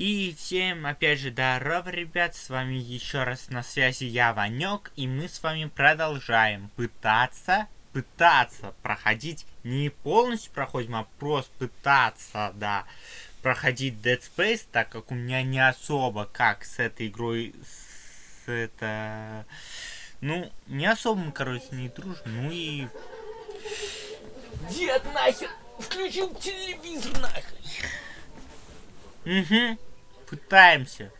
И всем, опять же, здорово, ребят, с вами еще раз на связи я, Ванек, и мы с вами продолжаем пытаться, пытаться проходить, не полностью проходим, а просто пытаться, да, проходить Dead Space, так как у меня не особо как с этой игрой, с это... Ну, не особо мы, короче, не дружим, ну и... Дед нахер! Включил телевизор нахер! Угу. Пытаемся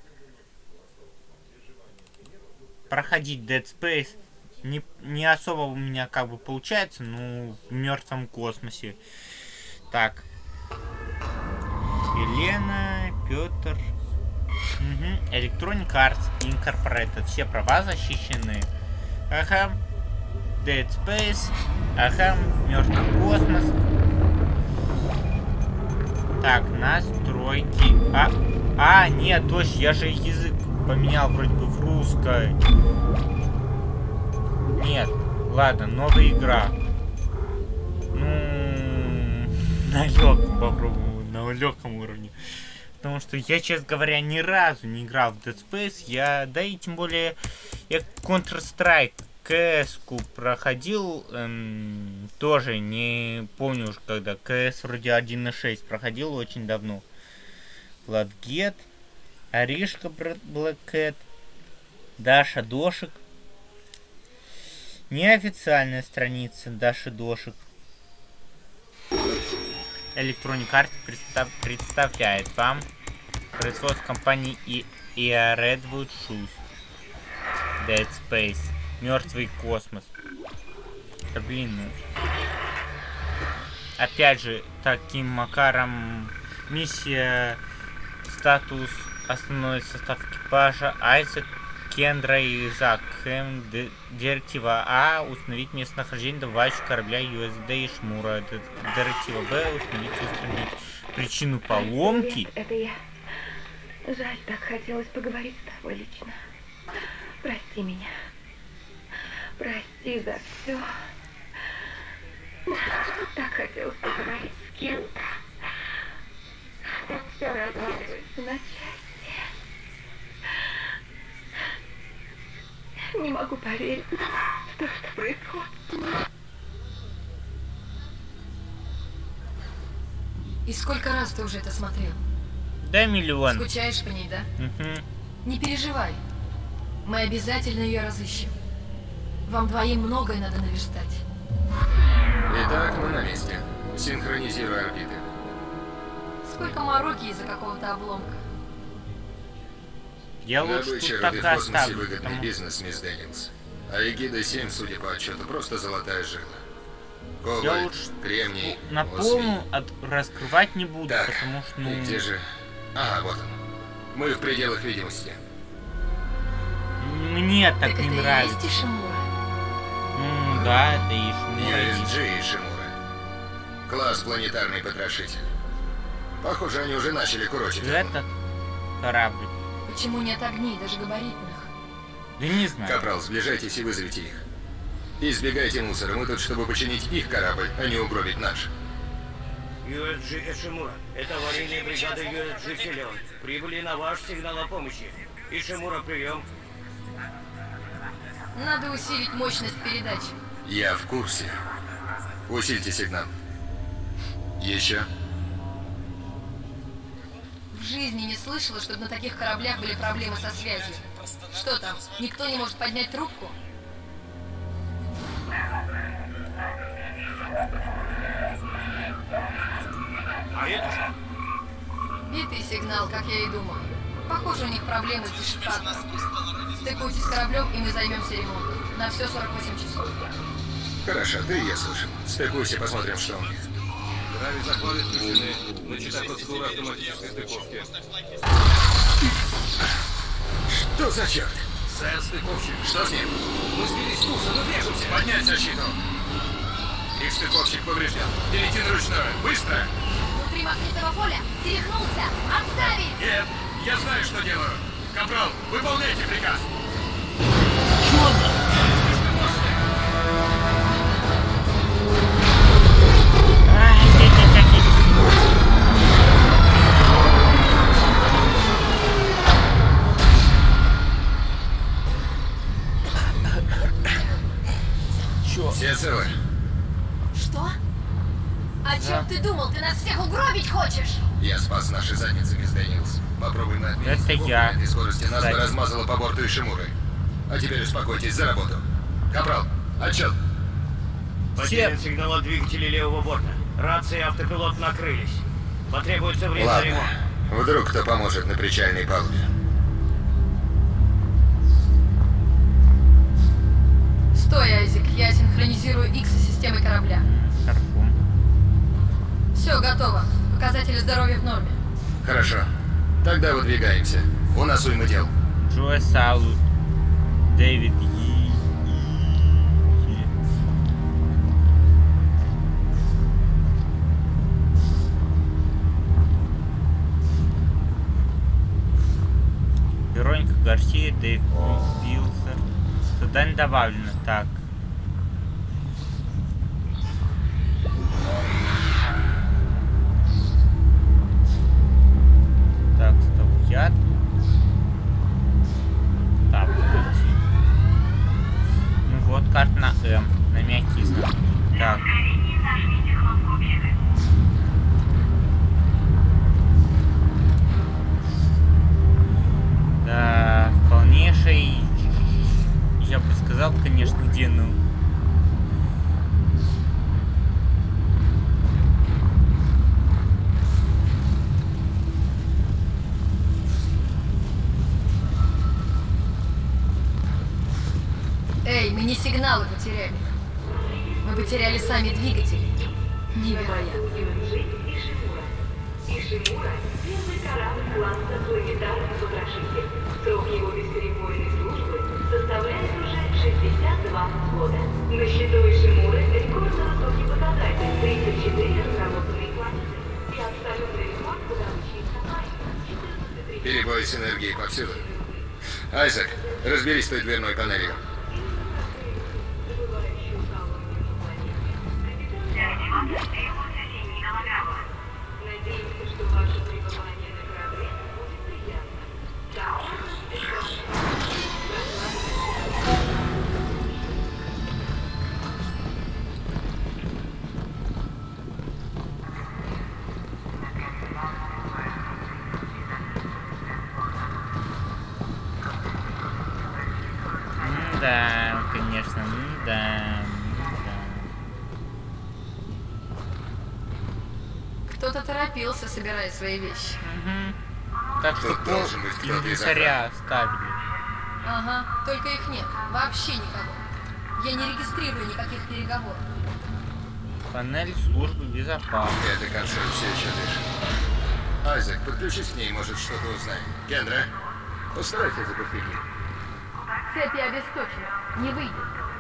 проходить Dead Space. Не, не особо у меня как бы получается, ну, в мертвом космосе. Так. Елена, Петр. Угу. Electronic Arts Incorporated. Все права защищены. Ага. Dead Space. Ага. Мертвый космос. Так, настройки. А, а, нет, точно, я же язык поменял вроде бы в русской. Нет, ладно, новая игра. Ну, на легком попробую, на легком уровне. Потому что я, честно говоря, ни разу не играл в Dead Space. Я, да и тем более, я Counter-Strike КС-ку проходил, эм, тоже не помню уж когда, КС вроде 1.6 проходил очень давно. Владгет, Аришка Блэкэт, Даша Дошек. Неофициальная страница Даши Дошек. Electronic Arts представ представляет вам производство компании и EA Redwood Shoes. Dead Space. Мертвый космос. Да блин, ну. Опять же, таким макаром миссия, статус, основной состав экипажа, Айзек, Кендра и Зак. Хэм, директива А. Установить местонахождение добывающего корабля USD и Шмура. Директива Б. Установить и устранить причину поломки. Это я. Жаль, так хотелось поговорить с тобой лично. Прости меня. Прости за все. Так хотелось поговорить с кем-то. Так все разваливается на части. Не могу поверить в то, что происходит. И сколько раз ты уже это смотрел? Да, миллион. Скучаешь по ней, да? Угу. Не переживай. Мы обязательно ее разыщем. Вам двоим многое надо наверстать. Итак, мы на месте. Синхронизируй орбиты. Сколько мороки из-за какого-то обломка. Я лучше Добыча тут так оставлю. выгодный потому- бизнес, мисс Дэниелс. А Эгида-7, судя по отчету, просто золотая жила. Я Коваль, лучше кремний, на полную от... раскрывать не буду, Так, потому что, ну, и где же... Ага, вот он. Мы в пределах видимости. мне так, Так не это и нравится. есть Ишимура? Ну, да, это и Шмура, и- USG и Шимура. Класс планетарный потрошитель. Похоже, они уже начали курочить. Этот корабль. Почему нет огней, даже габаритных? Да не знаю. Капрал, сближайтесь и вызовите их. Избегайте мусора, мы тут, чтобы починить их корабль, а не угробить наш. USG Ишимура. Это аварийная бригада USG Филион. Прибыли на ваш сигнал о помощи. Ишимура, прием. Надо усилить мощность передачи. Я в курсе. Усильте сигнал. Еще. Жизни не слышала, чтобы на таких кораблях были проблемы со связью. Что там, никто не может поднять трубку? А это что? Битый сигнал, как я и думал. Похоже, у них проблемы с дешифратором. Стыкуйтесь с кораблем, и мы займемся ремонтом. На все 48 часов. Хорошо, ты и я слышим. Стыкуйся, посмотрим, что у них. Грави захваты включены. Начата процедура автоматической стыковки. Что за черт? Сэр, стыковщик. Что с ним? Мы сбились с курса, но движемся. Поднять защиту. Их стыковщик поврежден. Перейти на ручную. Быстро! Внутри магнитного поля перехнулся! Отставить! Нет, я знаю, что делаю. Капрал, выполняйте приказ. Потерян сигнал от двигателей левого борта. Рации и автопилот накрылись. Потребуется время Ладно. ремонт. Вдруг кто поможет на причальной палубе. Стой, Айзек, я синхронизирую X с системой корабля. Все, готово. Показатели здоровья в норме. Хорошо. Тогда выдвигаемся. У нас уйма дел. Джо Салут. Дэвид Вероника Гарсия, Дэйв Вилсер. Задание добавлено. Так. Так, стоп, я. Так, подожди. Ну вот карта на М, на мягкий знак. Так. Да, полнейший, я бы сказал, конечно, где, ну... Эй, мы не сигналы потеряли. Мы потеряли сами двигатели. Невероятно. 62 года. На счету Ишимуры рекордно высокий показатель – 34 разработанные планеты. И абсолютный рекорд по добыче ископаемых – 14 Перебои с энергией повсюду. Айзек, разберись с той дверной панелью. Надеемся, Да, конечно, да. Кто-то торопился, собирая свои вещи. Так что должен из инвентаря оставили. Ага, только их нет. Вообще никого. Я не регистрирую никаких переговоров. Панель службы безопасности. Эта консоль все еще дышит. Айзек, подключись к ней, может что-то узнаем. Кендра, постарайся запустить их. Цепи обесточены. Не выйдет.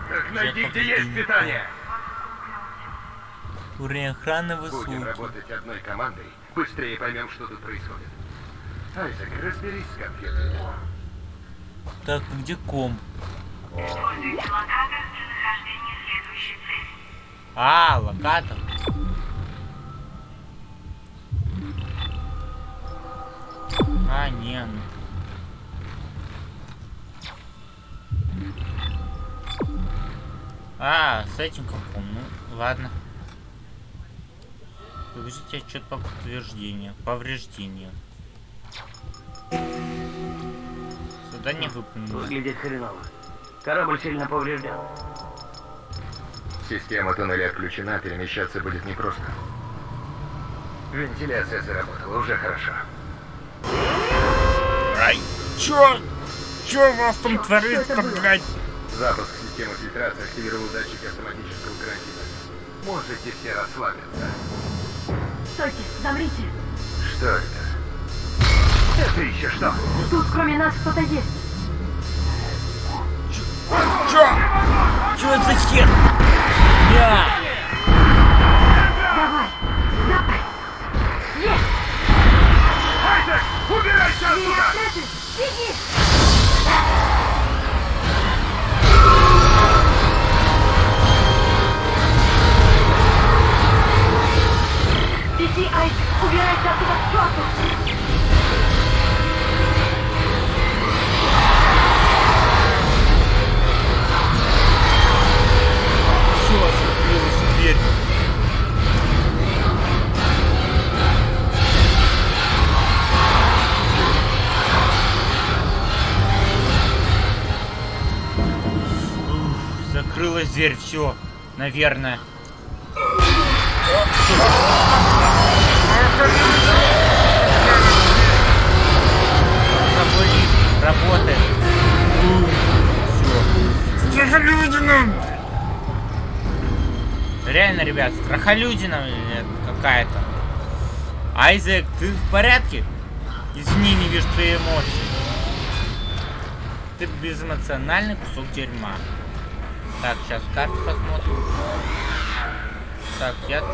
Так найди, где есть питание. Уровень охраны Будем высокий. работать одной командой, быстрее поймем, что тут происходит. Айзек, разберись с компьютером. Так, где ком? А, локатор. А, не, ну. А, с этим компом, ну, ладно. Покажите отчет по подтверждению. Повреждению. Задание выполнено. Выглядит хреново. Корабль сильно поврежден. Система туннеля отключена, перемещаться будет непросто. Вентиляция заработала, уже хорошо. Ай, чё? Чё у вас там творится, блядь? Запуск системы фильтрации активировал датчики автоматического карантина. Можете все расслабиться. Стойте, замрите. Что это? Это еще что? Тут кроме нас кто-то есть. Чё? Чё это за хер? Я! Давай, давай. Есть! Айзек, убирайся отслеживай. Беги! Подожди, Айк! Убирайся оттуда к черту! Все, закрылась дверь. Закрылась дверь, все, наверное. Работает. Все. Страхолюдина! Реально, ребят, страхолюдина э, какая-то. Айзек, ты в порядке? Извини, не вижу твои эмоции. Ты безэмоциональный кусок дерьма. Так, сейчас карту посмотрим. Так, я тут.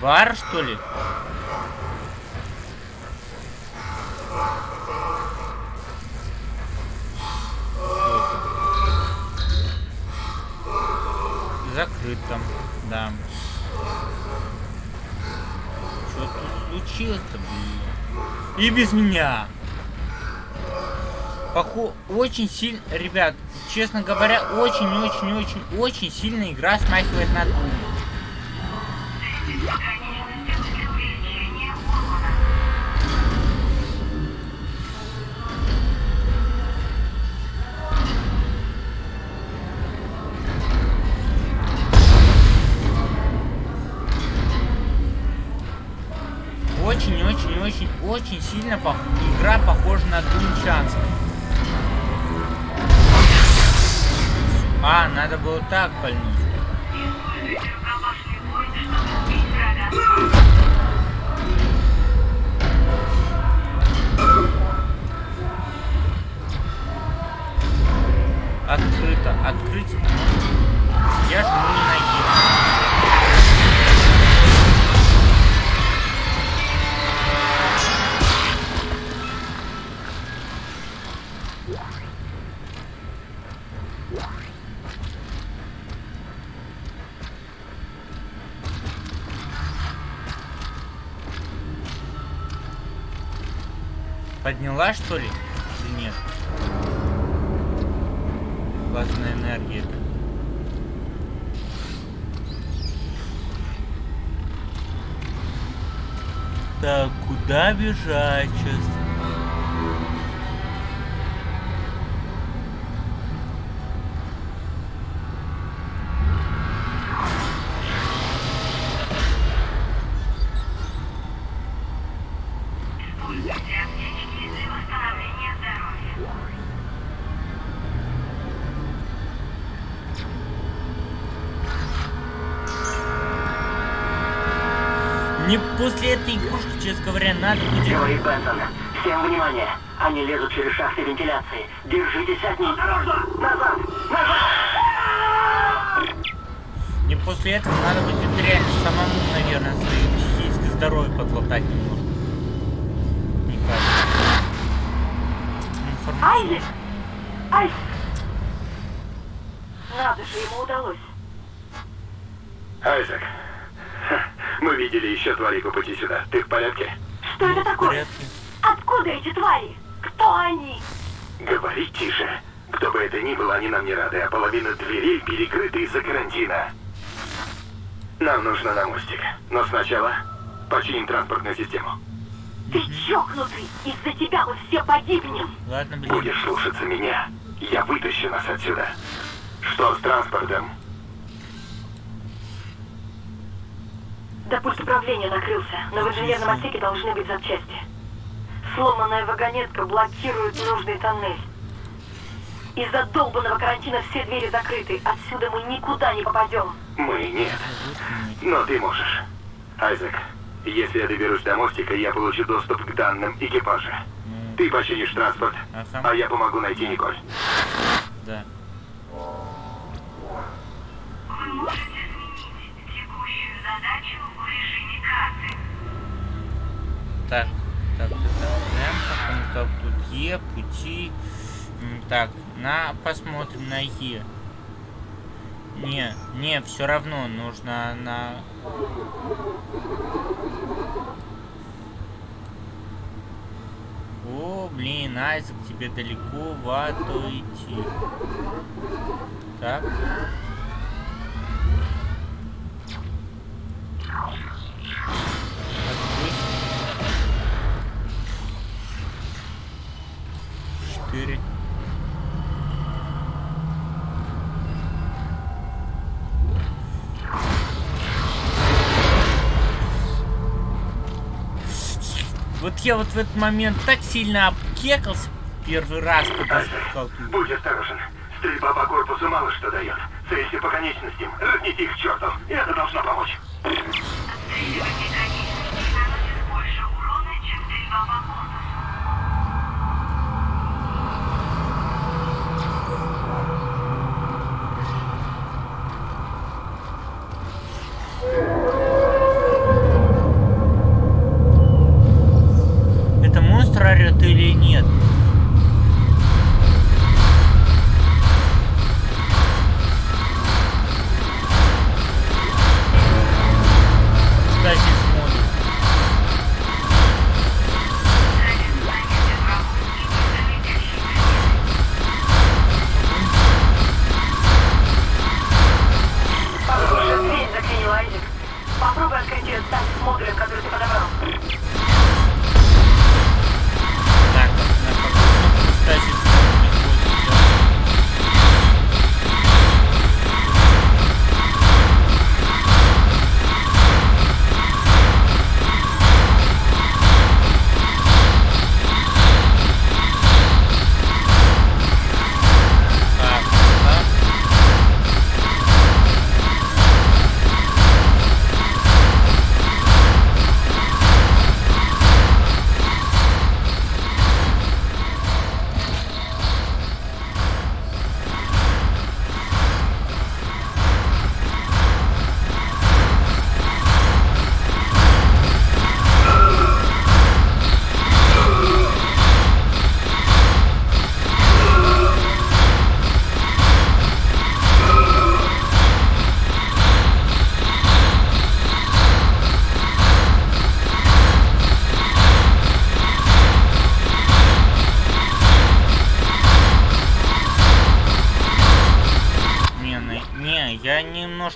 Бар, что ли? Закрыт там, да. Что тут случилось-то, блин? И без меня. Похо... Очень сильно... Ребят, честно говоря, очень-очень-очень-очень сильно игра смахивает на Doom. Очень-очень-очень-очень сильно пох... игра похожа на Doom Chance. А, надо было так пальнуть. Подняла, что ли? Или нет? Плазменная энергия. Так, куда бежать сейчас? Мне после этой игрушки, честно говоря, надо будет... Говорит Бенсон. Всем внимание. Они лезут через шахты вентиляции. Держитесь от них. Осторожно! Назад! Назад! Мне после этого надо будет реально самому, наверное, свое психическое здоровье подлатать немножко. Мне кажется. Информация. Айзек! Надо же, ему удалось. Айзек, видели еще твари по пути сюда. Ты в порядке? Что это такое? Откуда эти твари? Кто они? Говори тише. Кто бы это ни был, они нам не рады, а половина дверей перекрыта из-за карантина. Нам нужно на мостик. Но сначала починим транспортную систему. Ты чокнутый! Из-за тебя мы все погибнем! Ладно, блин. Будешь слушаться меня, я вытащу нас отсюда. Что с транспортом? Да пульт управления накрылся, но в инженерном отсеке должны быть запчасти. Сломанная вагонетка блокирует нужный тоннель. Из-за долбанного карантина все двери закрыты. Отсюда мы никуда не попадем. Мы нет. Но ты можешь. Айзек, если я доберусь до мостика, я получу доступ к данным экипажа. Ты починишь транспорт, а я помогу найти Николь. Да. Так, так, так, так, так, тут Е, пути. Так, на, посмотрим на Е. Не, не, все равно нужно на... О, блин, Айзек, тебе далеко в ато идти. Так. Я вот в этот момент так сильно обкекался первый раз, когда спускал тут. Будь осторожен. Стрельба по корпусу мало что дает. Целься по конечностям. Разните их к черту. И это должно помочь. больше урона, чем стрельба по корпусу. Это орет или нет? Кстати,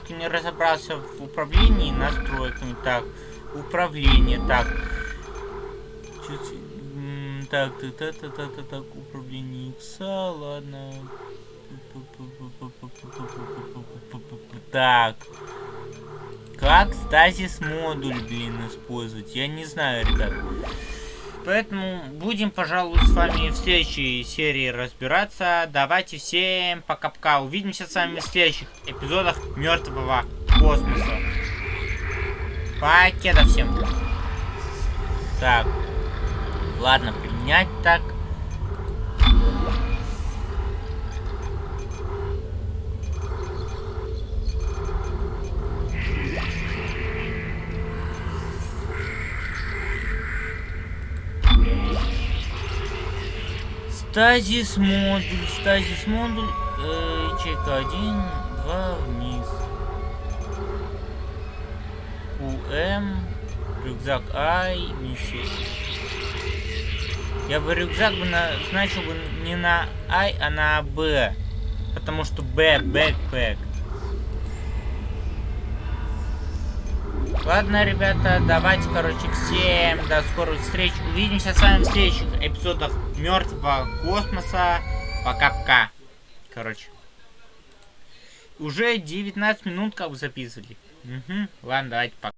немножко не разобрался в управлении настройками. Так, управление, так. Чуть, так, так, так, так, так, так, так, управление икса, ладно. Так. Как стазис модуль, блин, использовать? Я не знаю, ребят. Поэтому будем, пожалуй, с вами в следующей серии разбираться. Давайте всем пока-пока. Увидимся с вами в следующих эпизодах Мертвого космоса. Покеда всем. Так. Ладно, принять так. Стазис модуль, стазис модуль, э, ячейка 1, 2 вниз. УМ, рюкзак Ай, миссия. Я бы рюкзак бы назначил бы не на Ай, а на Б. Потому что Б, бэкпэк. Ладно, ребята, давайте, короче, всем до скорых встреч. Увидимся с вами в следующих эпизодах Мертвого космоса. Пока-пока. Короче. Уже 19 минут как бы записывали. Угу. Ладно, давайте пока.